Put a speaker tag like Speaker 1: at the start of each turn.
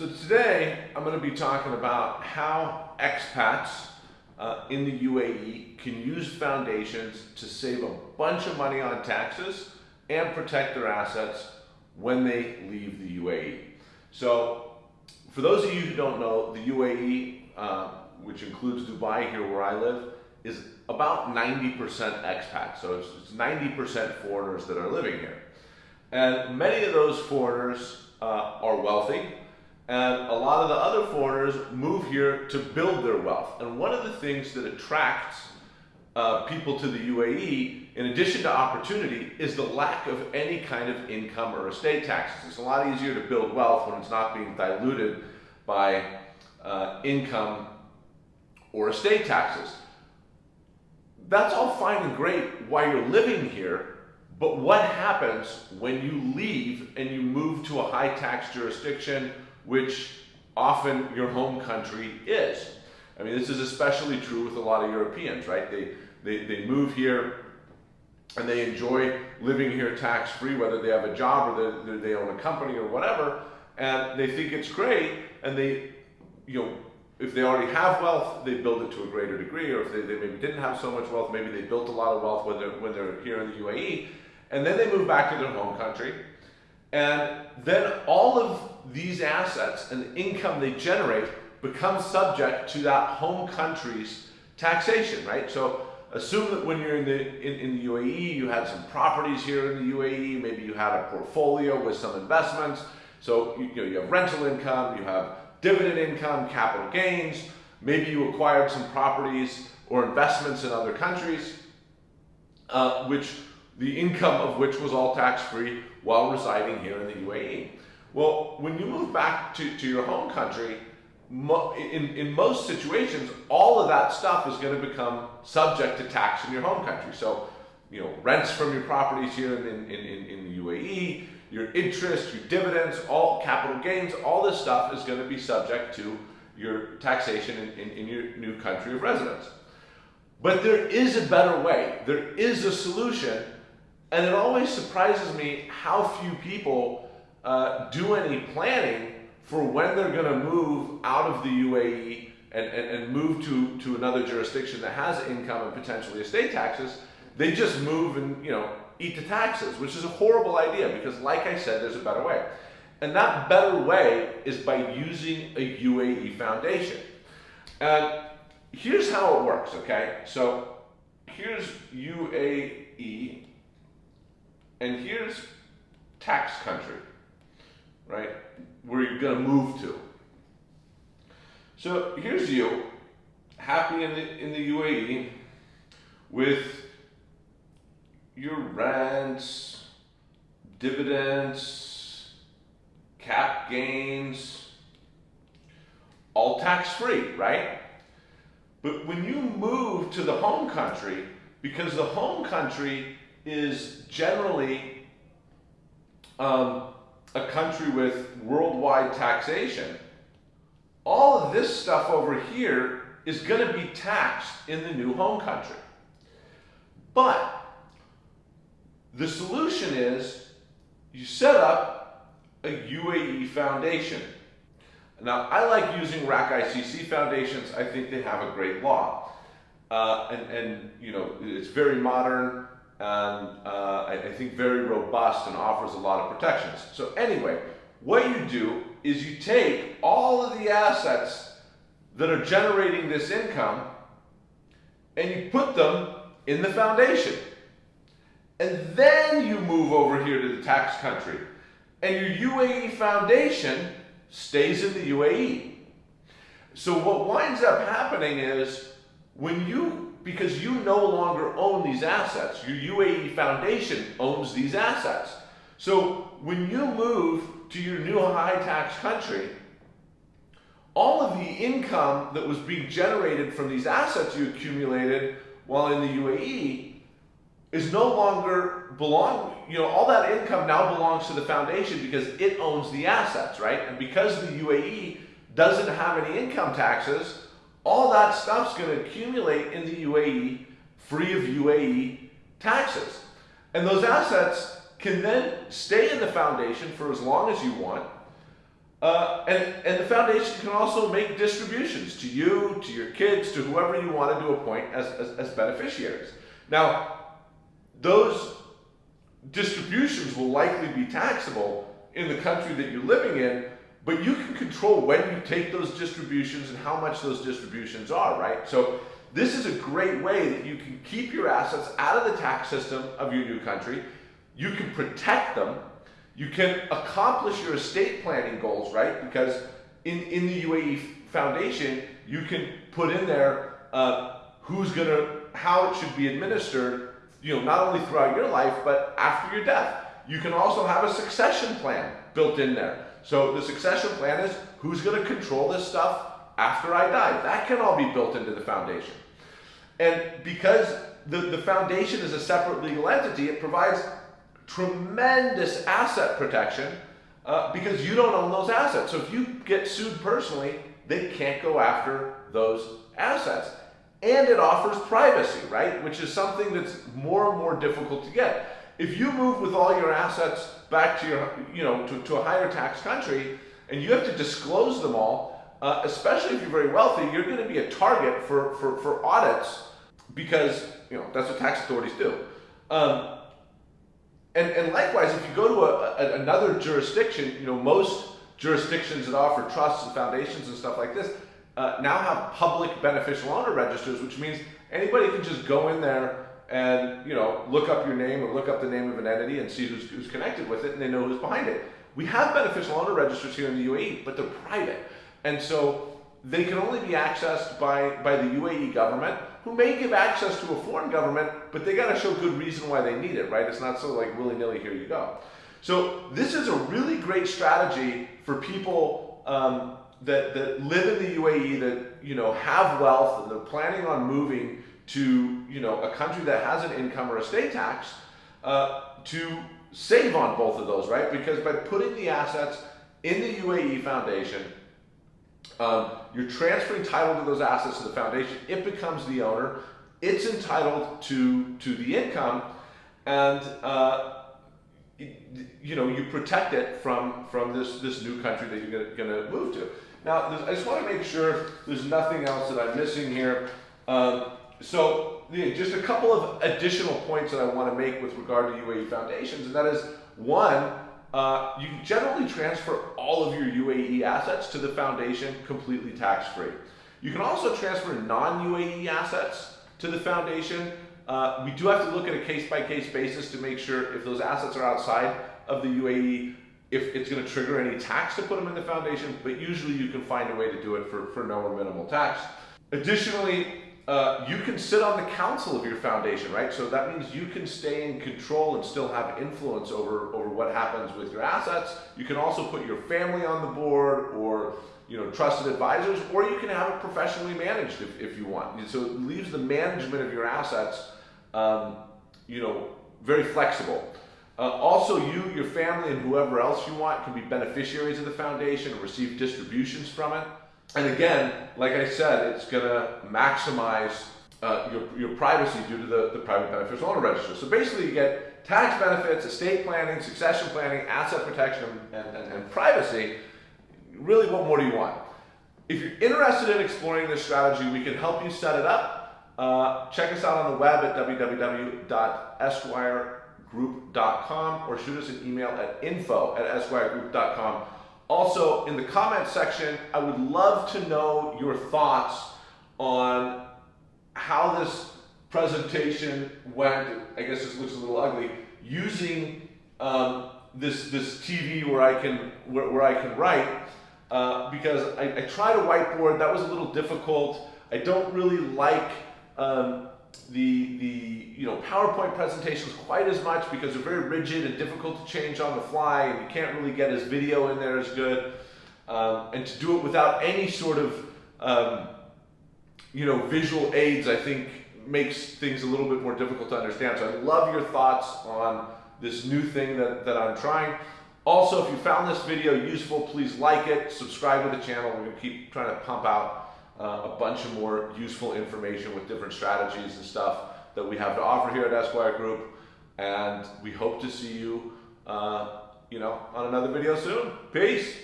Speaker 1: So today I'm going to be talking about how expats uh, in the UAE can use foundations to save a bunch of money on taxes and protect their assets when they leave the UAE. So for those of you who don't know, the UAE, uh, which includes Dubai here where I live, is about 90% expats. So it's 90% foreigners that are living here. And many of those foreigners uh, are wealthy and a lot of the other foreigners move here to build their wealth. And one of the things that attracts uh, people to the UAE, in addition to opportunity, is the lack of any kind of income or estate taxes. It's a lot easier to build wealth when it's not being diluted by uh, income or estate taxes. That's all fine and great while you're living here, but what happens when you leave and you move to a high tax jurisdiction which often your home country is. I mean, this is especially true with a lot of Europeans, right? They, they, they move here and they enjoy living here tax-free, whether they have a job or they, they own a company or whatever, and they think it's great, and they, you know, if they already have wealth, they build it to a greater degree, or if they, they maybe didn't have so much wealth, maybe they built a lot of wealth when they're, when they're here in the UAE, and then they move back to their home country, and then all of these assets and the income they generate become subject to that home country's taxation, right? So assume that when you're in the, in, in, the UAE, you had some properties here in the UAE, maybe you had a portfolio with some investments. So you, you, know, you have rental income, you have dividend income, capital gains, maybe you acquired some properties or investments in other countries, uh, which the income of which was all tax-free while residing here in the UAE. Well, when you move back to, to your home country, in, in most situations, all of that stuff is going to become subject to tax in your home country. So, you know, rents from your properties here in, in, in, in the UAE, your interest, your dividends, all capital gains, all this stuff is going to be subject to your taxation in, in, in your new country of residence. But there is a better way. There is a solution and it always surprises me how few people uh, do any planning for when they're going to move out of the UAE and, and, and move to, to another jurisdiction that has income and potentially estate taxes. They just move and, you know, eat the taxes, which is a horrible idea because like I said, there's a better way. And that better way is by using a UAE foundation. And here's how it works, okay? So here's UAE and here's tax country, right? Where you're going to move to. So here's you, happy in the, in the UAE with your rents, dividends, cap gains, all tax-free, right? But when you move to the home country, because the home country is generally um, a country with worldwide taxation, all of this stuff over here is going to be taxed in the new home country. But the solution is you set up a UAE foundation. Now, I like using RAK ICC foundations. I think they have a great law. Uh, and, and, you know, it's very modern and uh, I, I think very robust and offers a lot of protections. So anyway, what you do is you take all of the assets that are generating this income and you put them in the foundation. And then you move over here to the tax country. And your UAE foundation stays in the UAE. So what winds up happening is when you because you no longer own these assets. Your UAE Foundation owns these assets. So when you move to your new high tax country, all of the income that was being generated from these assets you accumulated while in the UAE is no longer belong, you know, all that income now belongs to the foundation because it owns the assets, right? And because the UAE doesn't have any income taxes, all that stuff's going to accumulate in the UAE free of UAE taxes. And those assets can then stay in the foundation for as long as you want. Uh, and, and the foundation can also make distributions to you, to your kids, to whoever you wanted to appoint as, as, as beneficiaries. Now, those distributions will likely be taxable in the country that you're living in, but you can control when you take those distributions and how much those distributions are, right? So this is a great way that you can keep your assets out of the tax system of your new country. You can protect them. You can accomplish your estate planning goals, right? Because in, in the UAE Foundation, you can put in there uh, who's gonna, how it should be administered, you know, not only throughout your life, but after your death. You can also have a succession plan built in there. So the succession plan is who's gonna control this stuff after I die. That can all be built into the foundation. And because the, the foundation is a separate legal entity, it provides tremendous asset protection uh, because you don't own those assets. So if you get sued personally, they can't go after those assets. And it offers privacy, right? Which is something that's more and more difficult to get. If you move with all your assets back to your, you know, to, to a higher tax country, and you have to disclose them all, uh, especially if you're very wealthy, you're going to be a target for, for, for audits because, you know, that's what tax authorities do. Um, and, and likewise, if you go to a, a, another jurisdiction, you know, most jurisdictions that offer trusts and foundations and stuff like this uh, now have public beneficial owner registers, which means anybody can just go in there and you know look up your name or look up the name of an entity and see who's, who's connected with it and they know who's behind it. We have beneficial owner registers here in the UAE, but they're private. And so they can only be accessed by, by the UAE government, who may give access to a foreign government, but they got to show good reason why they need it, right? It's not so like willy-nilly, here you go. So this is a really great strategy for people um, that, that live in the UAE that, you know, have wealth and they're planning on moving to you know a country that has an income or estate tax uh, to save on both of those, right? Because by putting the assets in the UAE Foundation, um, you're transferring title to those assets to the foundation. It becomes the owner. It's entitled to to the income, and uh, you know you protect it from from this this new country that you're going to move to. Now, I just want to make sure there's nothing else that I'm missing here. Um, so yeah, just a couple of additional points that I want to make with regard to UAE foundations, and that is one, uh, you generally transfer all of your UAE assets to the foundation completely tax-free. You can also transfer non-UAE assets to the foundation. Uh, we do have to look at a case-by-case -case basis to make sure if those assets are outside of the UAE, if it's going to trigger any tax to put them in the foundation, but usually you can find a way to do it for, for no or minimal tax. Additionally, uh, you can sit on the council of your foundation, right? So that means you can stay in control and still have influence over, over what happens with your assets. You can also put your family on the board or you know, trusted advisors, or you can have it professionally managed if, if you want. So it leaves the management of your assets, um, you know, very flexible. Uh, also, you, your family, and whoever else you want can be beneficiaries of the foundation and receive distributions from it. And again, like I said, it's going to maximize uh, your, your privacy due to the, the private beneficial owner register. So basically you get tax benefits, estate planning, succession planning, asset protection, and, and, and privacy. Really, what more do you want? If you're interested in exploring this strategy, we can help you set it up. Uh, check us out on the web at www.esquiregroup.com or shoot us an email at info at esquiregroup.com. Also, in the comment section, I would love to know your thoughts on how this presentation went. I guess this looks a little ugly. Using um, this this TV where I can where, where I can write uh, because I, I tried a whiteboard. That was a little difficult. I don't really like um, the, the know, PowerPoint presentations quite as much because they're very rigid and difficult to change on the fly and you can't really get his video in there as good. Um, and to do it without any sort of um, you know, visual aids, I think makes things a little bit more difficult to understand. So I love your thoughts on this new thing that, that I'm trying. Also, if you found this video useful, please like it, subscribe to the channel. We're gonna keep trying to pump out uh, a bunch of more useful information with different strategies and stuff that we have to offer here at Esquire Group. And we hope to see you, uh, you know, on another video soon. Peace.